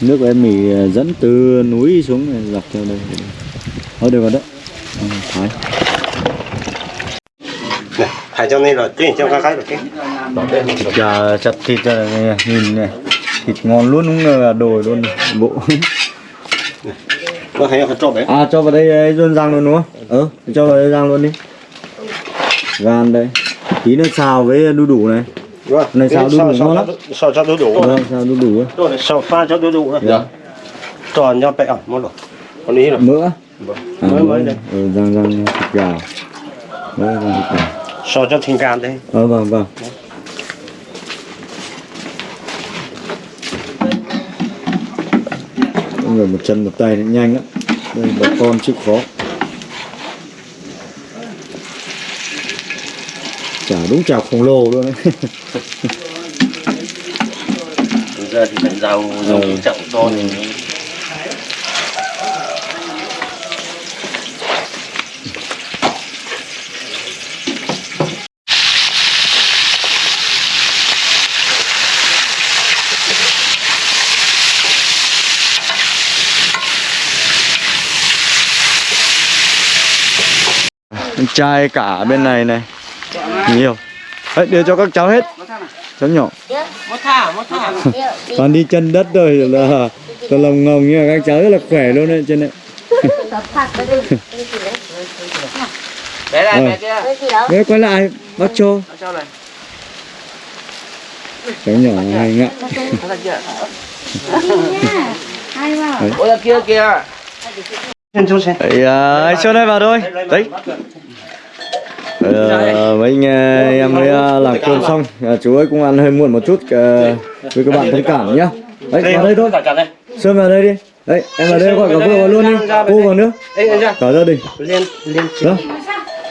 Nước của em mì à, dẫn từ núi xuống này, dọc theo đây. Thôi được rồi đấy. Ừ, Thái. phải cho nên là cái cho các cái được cái gà chặt thịt nhìn này. Thịt ngon luôn đúng là đồi luôn bộ. có thấy trộn đấy À cho vào đây luôn rang luôn đúng không? Ừ, cho vào đây rang luôn đi. Gan đây. Tí nữa xào với đu đủ này. Rồi. Này sao đu đủ sao- lắm. sao cho đu đủ Vâng, xào đu đủ. Rồi sao pha cho đu đủ Dạ. tròn nhau bẹ ẩm một rồi còn ý là Mỡ. À, mới mới đây Ừ, rang rang thịt gà. Mỡ rang thịt gà. sao cho thịt gan đây Ờ vâng vâng. Người một chân một tay nhanh lắm. Đây bà con chịu khó. Chả đúng chảo khổng lồ luôn đấy. Bây giờ thì phải giàu giàu Ừ. chậu to thì Con trai cả bên này này. Nhiều. Đấy, đưa cho các cháu hết. Cháu nhỏ. Toàn đi chân đất rồi là toàn lồng ngồng nhưng mà các cháu rất là khỏe luôn đấy trên này. bé này Ờ. bé kia Đấy quay lại bác cho cho này cháu nhỏ hay ngạ. nó là kia Hay vào. ôi là kia kia Đấy, à, Sơn ơi vào thôi. Đấy. Ờ, mấy anh ờ, em mới ờ, làm cơm xong. à, chú ấy cũng ăn hơi muộn một chút với các bạn thông cảm nhá. Đấy vào đây thôi. sơn vào đây đi. Đấy em vào đây gọi cả cô vào luôn đi. cô vào nữa. Cả gia đình đó.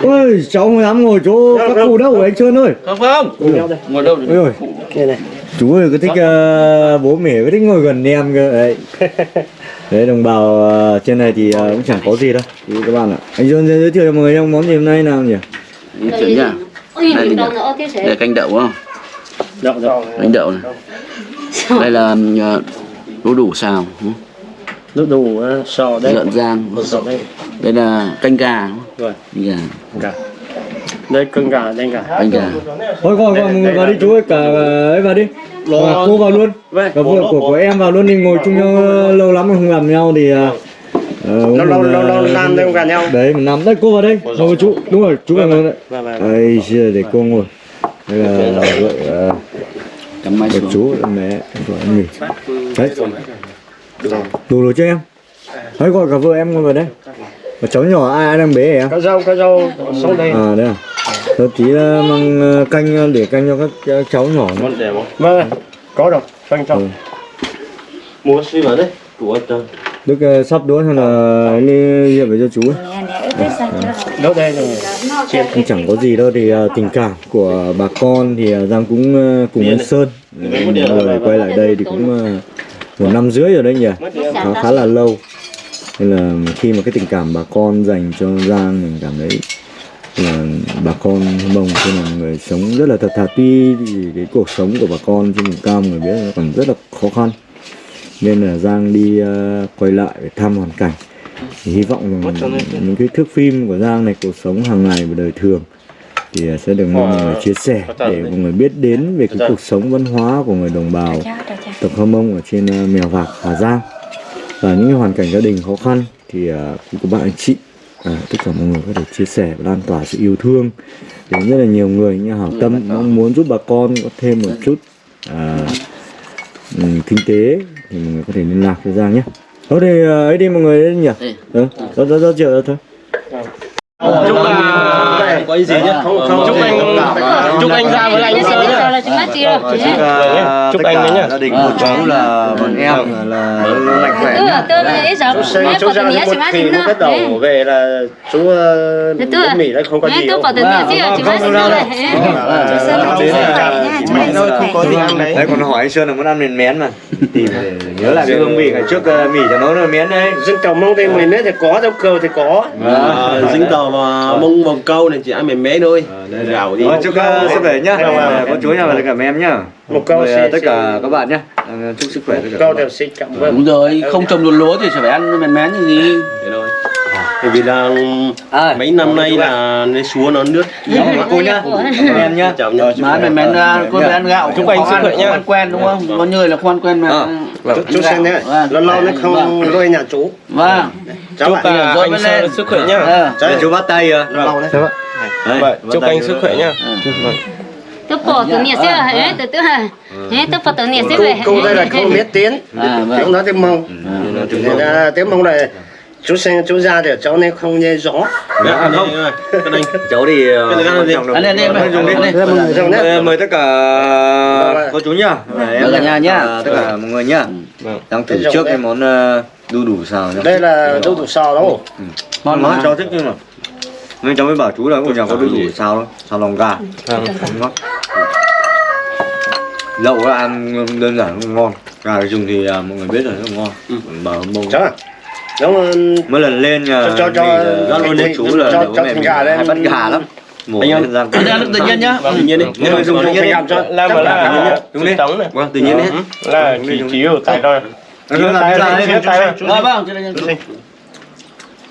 Ôi cháu không dám ngồi chỗ các cụ đâu anh sơn ơi. Không không. Ngồi đâu này. Chú ơi cứ thích ờ, bố mẹ cứ thích ngồi gần em cơ. Đấy. Đấy đồng bào ờ, trên này thì ờ, cũng chẳng có gì đâu. Thì các bạn ạ. Anh sơn giới thiệu cho mọi người trong món gì hôm nay nào nhỉ Như kiểu nhá đây, đây canh đậu không? Đậu đậu. Canh đậu này. Đây là ờ, đu đủ xào đu đủ ờ, sò đây. Lợn rang sò đây. Đây là canh gà rồi. Canh gà. Gà. Đây cân gà đây gà. Canh gà. Thôi gọi gọi mọi người vào đi chú ơi cả ấy vào đi. Và cô vào luôn. Vâng, cả vợ của của em vào luôn đi ngồi chung nhau ờ, lâu lắm không gặp nhau thì ờ, ờ, lâu lâu lâu ờ, lâu năm đây không gặp nhau. Đấy mình nằm đây cô vào đây. Ngồi chú. đúng rồi chú vào ngồi đây. Vâng vâng đây chưa để cô ngồi. Đây là vợ ờ, vợ xuống. chú mẹ vợ em nghỉ đấy. đủ rồi cho em? Đấy gọi cả vợ em ngồi vào đây. Và cháu nhỏ ai ai đang bế em? Có rau có rau xuống đây. À đấy à. Tôi tí là mang ờ, canh ờ, để canh cho các ờ, cháu nhỏ nữa. để không? Vâng có rồi. Phân cho. Ừ. mua xí vào đấy của tôi Đức ờ, sắp đũa hay là ấy đi về cho chú ấy. Đâu đây rồi. Cũng chẳng có gì đâu. Thì ờ, tình cảm của bà con thì ờ, Giang cũng cùng anh Sơn. Người quay lại đây thì cũng một năm rưỡi rồi đấy nhỉ? Khá khá là lâu. Nên là khi mà cái tình cảm bà con dành cho Giang mình cảm thấy là bà con mông trên là người sống rất là thật thà. Tuy thì cái cuộc sống của bà con trên vùng cao người biết là còn rất là khó khăn nên là Giang đi ờ, quay lại để thăm hoàn cảnh. Thì hy vọng rằng những cái thước phim của Giang này cuộc sống hàng ngày và đời thường thì ờ, sẽ được mọi người chia sẻ để mọi người biết đến về cái cuộc sống văn hóa của người đồng bào tộc Hơ Mông ở trên ờ, Mèo Vạc, Hà Giang. Và những hoàn cảnh gia đình khó khăn thì ờ, cũng có bạn anh chị à, tất cả mọi người có thể chia sẻ và lan tỏa sự yêu thương. Đến rất là nhiều người như hảo tâm mong muốn giúp bà con có thêm một chút à, ừm, kinh tế thì mọi người có thể liên lạc với Giang nhé. Thôi thì ờ, ấy đi mọi người nhỉ? Ừ, đó, đó, đó, đó, thôi. chúc là có gì nhá không không chúc anh chúc anh ra với anh sơn nhá chúc anh đấy nhá gia đình của cháu là bọn em là mạnh khỏe. Chú chú ra một khi nó bắt đầu về là chú ờ, bố mì nó không có gì đâu thôi không có gì ăn đấy. Đấy còn hỏi anh Sơn là muốn ăn miền mén mà. Tìm để nhớ lại cái hương vị ngày trước ờ, mì cho nấu là miến đấy. dân tàu mông tây mình đấy thì có trong cầu thì có dính tàu mông bồng câu này chỉ ăn mềm mé thôi gạo đi chúc ờ, sức khỏe nhá. Có chú nhà và tất cả em nhá. một câu ờ, tất cả các bạn nhá. Ờ, Chúc sức khỏe tất cả. câu các đều xịt cảm vâng đúng rồi không trồng được lúa thì sẽ phải ăn mén mén như gì Thế thôi bởi vì là À, mấy năm nay là cái súa nó nước Đó, cô nhá. Em nhá. chào nhá má mén mén ra con phải ăn gạo Chúc anh sức khỏe nhá. ăn quen đúng không? Có người là ăn quen mà chú, xem nhé Vâng. lâu lâu nó không lôi nhà chú. Vâng. Cháu anh sức khỏe nhá. Chú bắt tay lâu đấy. Chúc anh sức khỏe nhá. Tôi bỏ từ nhà xưa ấy từ từ hả ấy tôi bỏ từ nhà xưa câu, về câu đây là không biết tiếng À, vâng. tiếng nói tiếng mông. Ừ. Là tiếng mông. này chú xem chú ra thì cháu nên không nghe rõ. Dạ, không. cái này cháu thì là đi, đi, đi. ăn đi. Dùng nhé. Mời- tất cả cô chú nhá. Và em Vâng, cả nhà nhá. tất cả mọi người nhá. Vâng. đang thử trước cái món ờ, đu đủ xào nhá. Đây là đu đủ sò đâu? Ngon món mà cháu thích nhưng mà nên cháu mới bảo chú là của nhà có đu đủ xào đâu xào lòng gà. Vâng. ngon. Lẩu là ăn đơn giản không ngon. Gà dùng thì à, mọi người biết rồi rất là ngon bảo mông à giống mỗi lần lên Cho- cho- cho- là luôn cho- chú là cho- bố cho mẹ mình gà lên. hay bắt gà lắm mổ Anh ăn đi nước tự nhiên nhá Vâng, tự nhiên đi Nhưng mà dùng tự nhiên đi. làm cho là tự nhiên. đúng đi vâng tự nhiên hết là chỉ chỉ ở tại thôi Nó làm thế nào đấy? tay Ờ, vâng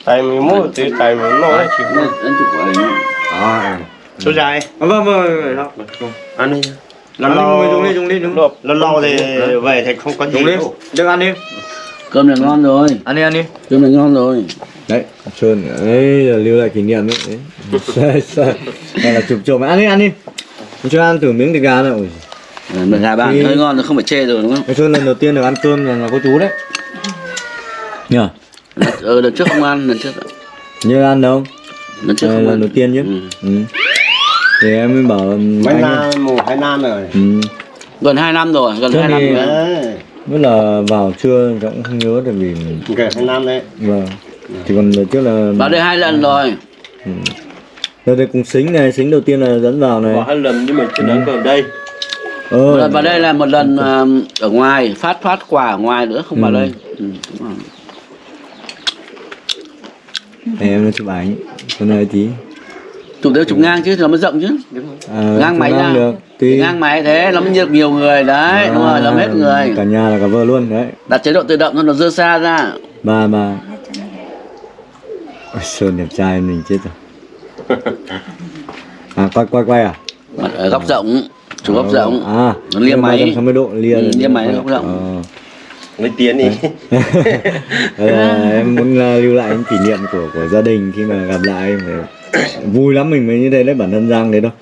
tay mình mua từ tay mình nó chỉ Đây, anh chụp của anh À, chú dài vâng vâng vâng vâng. ăn đi Ăn lâu đi, dùng đi dùng đi đúng lâu lâu thì về thì không có gì đi được ăn đi cơm này ngon rồi. Ăn đi ăn đi. Cơm này ngon rồi. Đấy sơn ấy là lưu lại kỷ niệm đấy. Đấy sai sai đây là chụp chụp ăn đi ăn đi. Cho ăn thử miếng thịt gà này. Ôi Mà gà bạn hơi ngon rồi không phải chê rồi đúng không? Cái sơn lần đầu tiên được ăn cơm là, là có chú đấy. Nhờ? Ờ lần trước không ăn lần trước như ăn đâu? Lần trước không lần ăn. đầu tiên chứ. Ừ. ừ. thì em mới bảo mấy năm mùa hai năm rồi. Ừ. gần 2 năm rồi gần 2 năm rồi. Đấy mới là vào trưa cũng không nhớ tại vì gần hai năm đấy vâng chỉ còn trước là vào đây hai lần rồi ừ. Đây, đây cùng xính này, xính đầu tiên là dẫn vào này. hai lần nhưng mà chưa đánh ở đây Ờ, lần vào đây là một lần à, ở ngoài phát phát quà ở ngoài nữa không vào Ừ. đây ừ, đúng rồi. để em nó chụp ảnh. Con này tí. Chụp đều chụp ngang chứ nó mới rộng chứ. À, Ngang máy ra. được. tùy ngang máy thế nó mới được nhiều người đấy đúng rồi lắm hết người. Cả nhà là cả vợ luôn đấy. Đặt chế độ tự động thôi nó dơ xa ra. Bà bà. Ôi, Sơn đẹp trai mình chết rồi. À quay quay quay à? Mặt ở góc rộng chủ góc rộng. à nó lia máy. 360 độ lia Ừ, lia máy góc rộng. Ờ. mới tiến đi. Ờ, em muốn là lưu lại những kỷ niệm của của gia đình khi mà gặp lại phải vui lắm mình mới như thế đấy bản thân Giang đấy đâu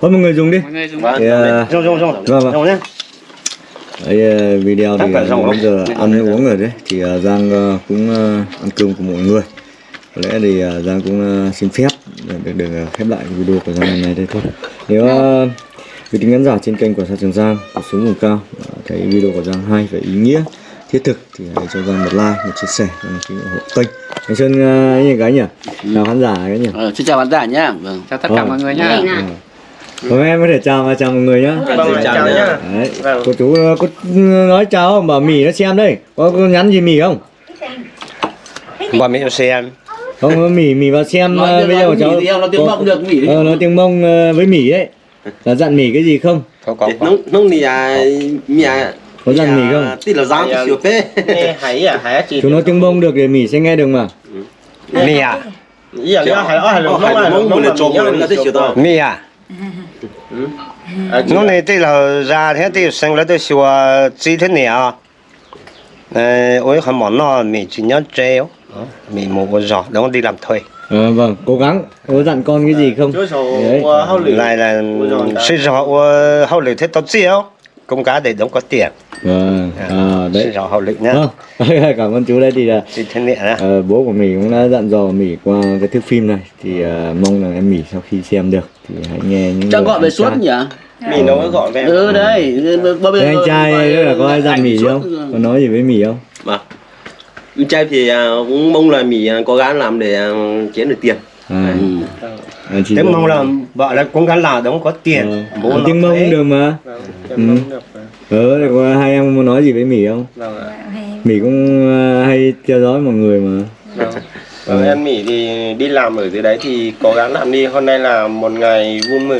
thôi mọi người dùng đi. Mọi người dùng. Vâng. Rong nhá. Đấy, video thì rong bây giờ ăn uống rồi đấy. Thì ờ, Giang ờ, cũng ăn cơm của mọi người. Có lẽ thì Giang cũng xin phép được, được khép lại video của Giang ngày này đây thôi. Nếu uh, quý tính khán giả trên kênh của Sa Trường Giang cuộc sống vùng cao thấy video của Giang hay và ý nghĩa thiết thực thì hãy cho Giang một like một chia sẻ và một cái ủng hộ kênh anh Sơn uh, như cái nhỉ chào khán giả cái nhỉ ờ, xin chào khán giả nhé vâng chào tất cả Vâng. mọi người nhá Đây nè. Vâng, em có thể chào và chào mọi người nhá vâng chào nhá Đấy, Vâng. cô chú ờ, có nói chào không? Bảo Mỉ nó xem đây. Có, có nhắn gì Mỉ không? Bà mẹ cho xem. Không, có Mỉ Mỉ vào xem nói ờ, tiếng video của cháu. đi nó tiếng Có- mông được nghỉ đi Ờ, nói tiếng mông ờ, với Mỉ ấy. Là dặn Mỉ cái gì không? Có có có. nông nông thì à nhà Có dặn Mỉ không? tí là Dạ. chiều phê hay à hay à chị Chú nói tiếng mông được để Mỉ sẽ nghe được mà. Mì à? ý là nó hay hay là Ờ, nó hay là là mông nó mà là cho mình nhá, mình là thích chiều tao. Mì à? Nó này đây là ra thế thì sinh ra tôi xua chỉ thế nào. Ờ, ôi không món nó mì chỉ nhớ treo. Mì một con giò, đó đi làm thuê. Ờ, vâng, cố gắng. Có dặn con cái gì không? Đấy. Lại là xây giò hậu lửa thế tao chiếu. Công cá để đóng có tiền. Vâng, à, Xây đấy. giò hậu lửa nhá. Vâng, cảm ơn chú đây thì là thế nào đó. Ờ, bố của Mỉ cũng đã dặn dò Mỉ qua cái thước phim này thì ờ, mong là em Mỉ sau khi xem được thì hãy nghe những chắc gọi về suốt nhỉ mình nó gọi về ừ đấy bây Thế anh trai là có ai dặn Mỉ không? Có nói gì với Mỉ không? anh trai thì à, cũng mong là mình à, cố gắng làm để à, kiếm được tiền À, ừ. Thế mong là vợ là cũng gắn là đóng có tiền. Ờ, Bố tiếng mông thế. cũng được mà Em mong được rồi. ờ thì có hai em muốn nói gì với Mỉ không? vâng Mỉ cũng ờ, hay theo dõi mọi người mà Vâng. Vâng, em Mỹ thì đi làm ở dưới đấy thì cố gắng làm đi. Hôm nay là một ngày vui mừng.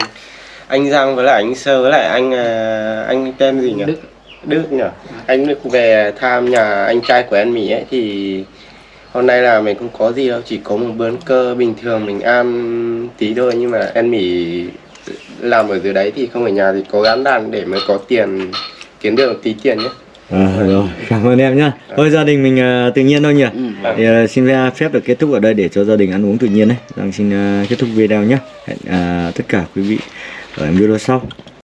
Anh Giang với lại anh Sơ với lại anh à, anh tên gì nhỉ? Đức. Đức nhỉ? Anh Đức về thăm nhà anh trai của em Mỹ ấy thì hôm nay là mình không có gì đâu, chỉ có một bữa cơ bình thường mình ăn tí thôi. Nhưng mà em Mỹ làm ở dưới đấy thì không ở nhà thì cố gắng làm để mới có tiền kiếm được tí tiền nhé. à, rồi. Cảm ơn em nhá. Thôi gia đình mình ờ, tự nhiên thôi nhỉ? Ừ. thì, ờ, xin phép được kết thúc ở đây để cho gia đình ăn uống tự nhiên đấy Giang xin ờ, kết thúc video nhé hẹn ờ, tất cả quý vị ở video sau